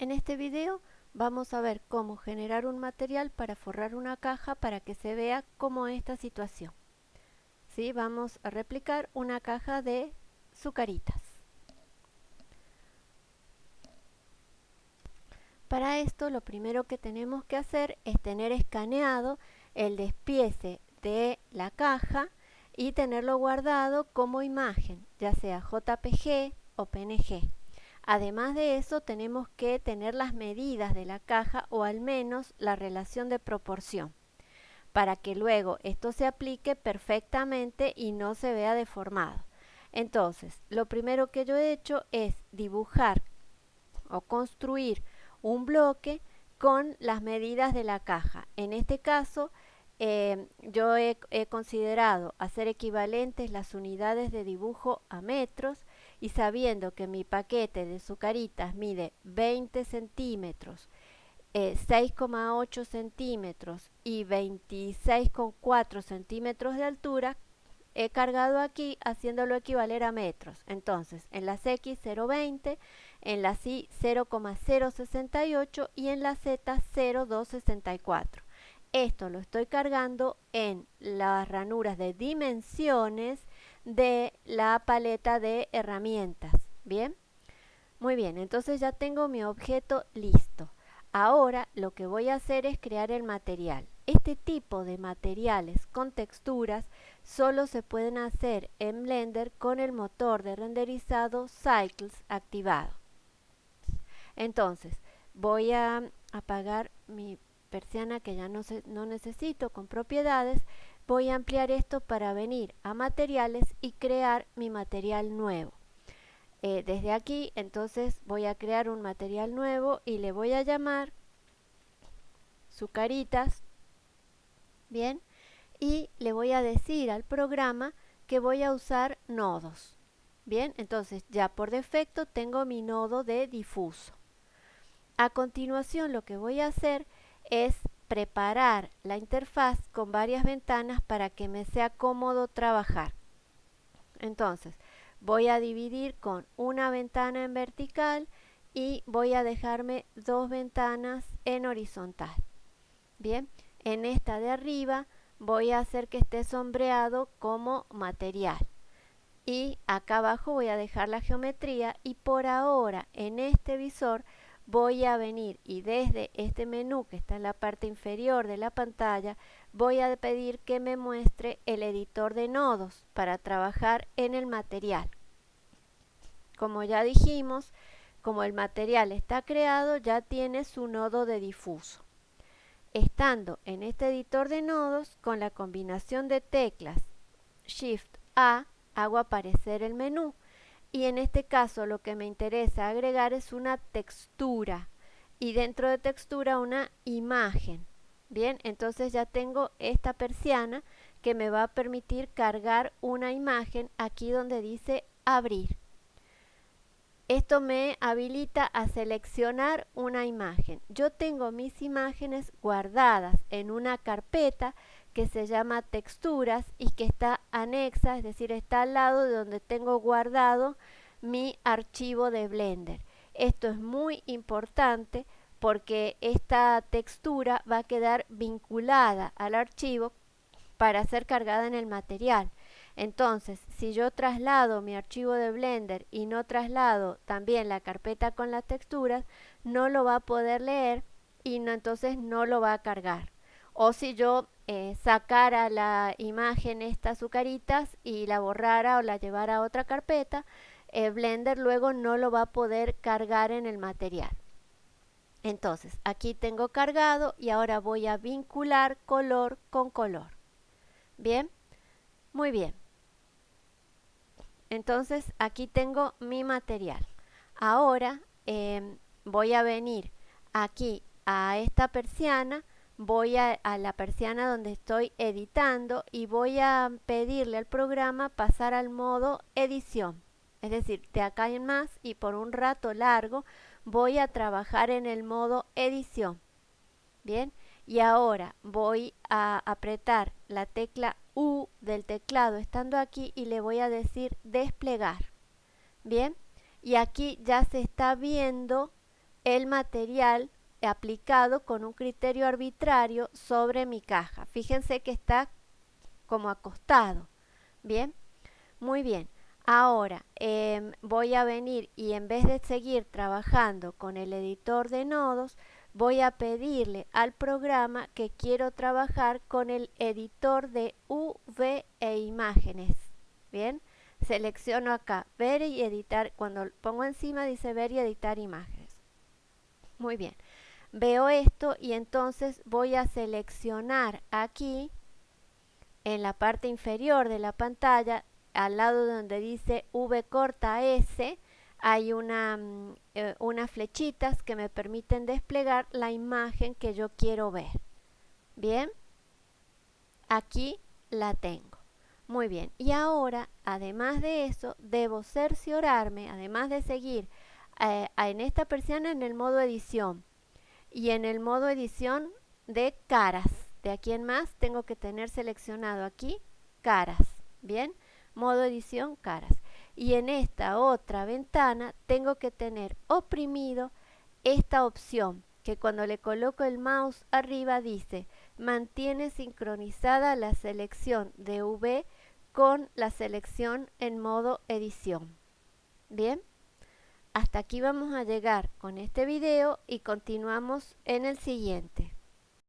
En este video vamos a ver cómo generar un material para forrar una caja para que se vea como esta situación. ¿Sí? Vamos a replicar una caja de sucaritas. Para esto lo primero que tenemos que hacer es tener escaneado el despiece de la caja y tenerlo guardado como imagen, ya sea JPG o PNG. Además de eso, tenemos que tener las medidas de la caja o al menos la relación de proporción para que luego esto se aplique perfectamente y no se vea deformado. Entonces, lo primero que yo he hecho es dibujar o construir un bloque con las medidas de la caja. En este caso, eh, yo he, considerado hacer equivalentes las unidades de dibujo a metros y sabiendo que mi paquete de sucaritas mide 20 centímetros, 6,8 eh, centímetros y 26,4 centímetros de altura, he cargado aquí haciéndolo equivaler a metros. Entonces, en las X 0,20, en las Y 0,068 y en la Z 0,264. Esto lo estoy cargando en las ranuras de dimensiones de la paleta de herramientas. ¿Bien? Muy bien, entonces ya tengo mi objeto listo. Ahora lo que voy a hacer es crear el material. Este tipo de materiales con texturas solo se pueden hacer en Blender con el motor de renderizado Cycles activado. Entonces, voy a apagar mi persiana que ya no, no necesito con propiedades, voy a ampliar esto para venir a materiales y crear mi material nuevo. Eh, desde aquí entonces voy a crear un material nuevo y le voy a llamar sucaritas, bien, y le voy a decir al programa que voy a usar nodos. Bien, entonces ya por defecto tengo mi nodo de difuso. A continuación lo que voy a hacer es preparar la interfaz con varias ventanas para que me sea cómodo trabajar. Entonces, voy a dividir con una ventana en vertical y voy a dejarme dos ventanas en horizontal. Bien, en esta de arriba voy a hacer que esté sombreado como material. Y acá abajo voy a dejar la geometría y por ahora en este visor voy a venir y desde este menú que está en la parte inferior de la pantalla voy a pedir que me muestre el editor de nodos para trabajar en el material. Como ya dijimos, como el material está creado ya tiene su nodo de difuso. Estando en este editor de nodos con la combinación de teclas Shift A hago aparecer el menú y en este caso lo que me interesa agregar es una textura y dentro de textura una imagen. Bien, entonces ya tengo esta persiana que me va a permitir cargar una imagen aquí donde dice abrir. Esto me habilita a seleccionar una imagen. Yo tengo mis imágenes guardadas en una carpeta que se llama texturas y que está anexa, es decir, está al lado de donde tengo guardado mi archivo de Blender. Esto es muy importante porque esta textura va a quedar vinculada al archivo para ser cargada en el material. Entonces, si yo traslado mi archivo de Blender y no traslado también la carpeta con las texturas, no lo va a poder leer y no, entonces no lo va a cargar. O si yo eh, sacara la imagen estas azucaritas y la borrara o la llevara a otra carpeta, eh, Blender luego no lo va a poder cargar en el material. Entonces, aquí tengo cargado y ahora voy a vincular color con color. Bien, muy bien. Entonces, aquí tengo mi material. Ahora em, voy a venir aquí a esta persiana voy a, la persiana donde estoy editando y voy a pedirle al programa pasar al modo edición. Es decir, de acá en más y por un rato largo voy a trabajar en el modo edición. Bien, y ahora voy a apretar la tecla U del teclado estando aquí y le voy a decir desplegar. Bien, y aquí ya se está viendo el material aplicado con un criterio arbitrario sobre mi caja. Fíjense que está como acostado. Bien, muy bien. Ahora em, voy a venir y en vez de seguir trabajando con el editor de nodos, voy a pedirle al programa que quiero trabajar con el editor de UV e imágenes. Bien, selecciono acá ver y editar, cuando pongo encima dice ver y editar imágenes. Muy bien, veo esto y entonces voy a seleccionar aquí en la parte inferior de la pantalla al lado donde dice V corta S hay una, mm, eh, unas flechitas que me permiten desplegar la imagen que yo quiero ver. Bien, aquí la tengo. Muy bien, y ahora, además de eso, debo cerciorarme, además de seguir eh, en esta persiana en el modo edición y en el modo edición de caras. De aquí en más tengo que tener seleccionado aquí caras. Bien, modo edición caras y en esta otra ventana tengo que tener oprimido esta opción que cuando le coloco el mouse arriba dice mantiene sincronizada la selección de V con la selección en modo edición. Bien, hasta aquí vamos a llegar con este video y continuamos en el siguiente.